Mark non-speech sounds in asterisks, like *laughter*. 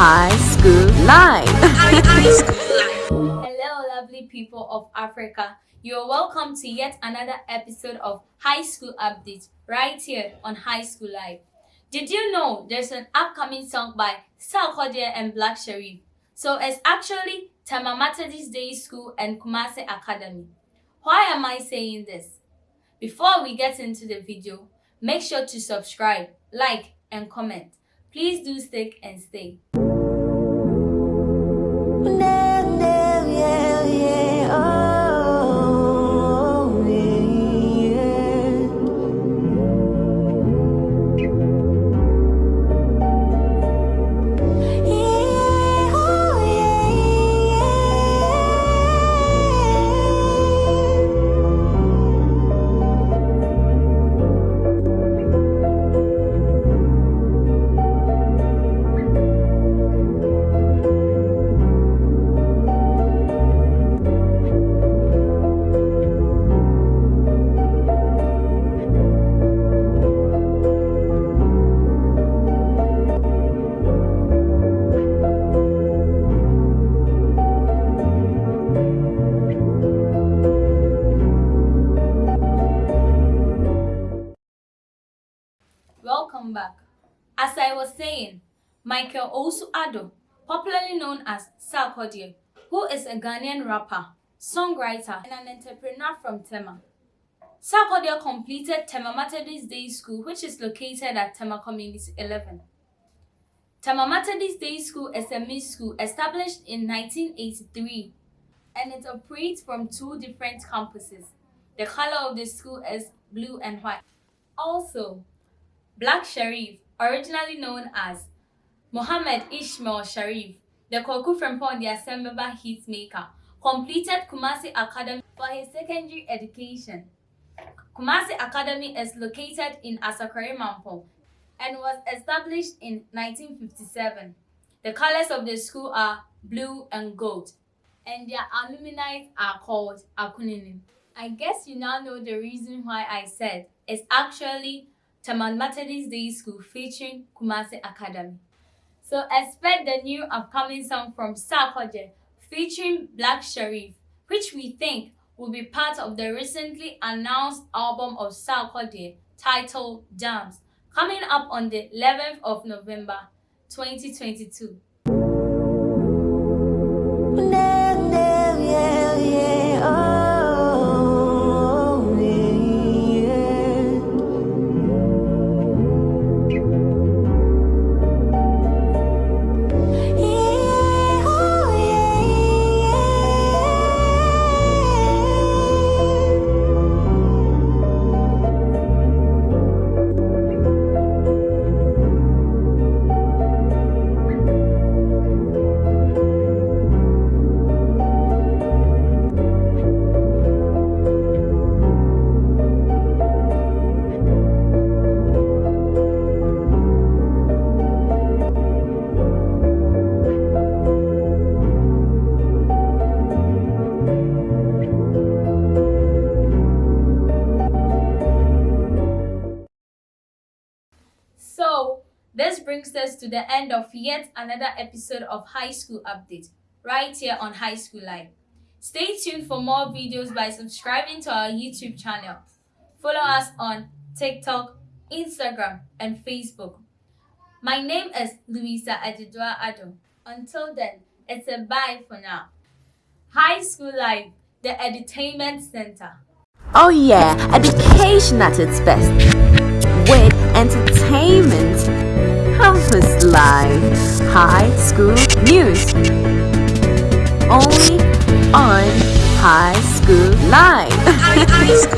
High School Live. *laughs* Hello, lovely people of Africa. You're welcome to yet another episode of High School Update right here on High School Live. Did you know there's an upcoming song by Sarkodie and Black Sherif? So it's actually Tema Methodist Day School and Kumasi Academy. Why am I saying this? Before we get into the video, make sure to subscribe, like, and comment. Please do stick and stay. Welcome back. As I was saying, Michael Owusu Addo, popularly known as Sarkodie, who is a Ghanaian rapper, songwriter, and an entrepreneur from Tema. Sarkodie completed Tema Methodist Day School, which is located at Tema Community 11. Tema Methodist Day School is a mixed school established in 1983 and it operates from two different campuses. The color of the school is blue and white. Also, Black Sherif, originally known as Muhammad Ishmael Sharif, the Koku from the Asembaba hitmaker, completed Kumasi Academy for his secondary education. Kumasi Academy is located in Asokore Mampong and was established in 1957. The colors of the school are blue and gold, and their alumni are called Akuninin. I guess you now know the reason why I said it's actually Tema Methodist Day School featuring Kumasi Academy. So expect the new upcoming song from Sarkodie featuring Black Sherif, which we think will be part of the recently announced album of Sarkodie titled Jamz, coming up on the 11th of November 2022. This brings us to the end of yet another episode of High School Update, right here on High School Live. Stay tuned for more videos by subscribing to our YouTube channel. Follow us on TikTok, Instagram, and Facebook. My name is Louisa Adidua Ado. Until then, it's a bye for now. High School Live, the entertainment Center. Oh yeah, education at its best. With entertainment, life, high school news. Only on High School Live. *laughs*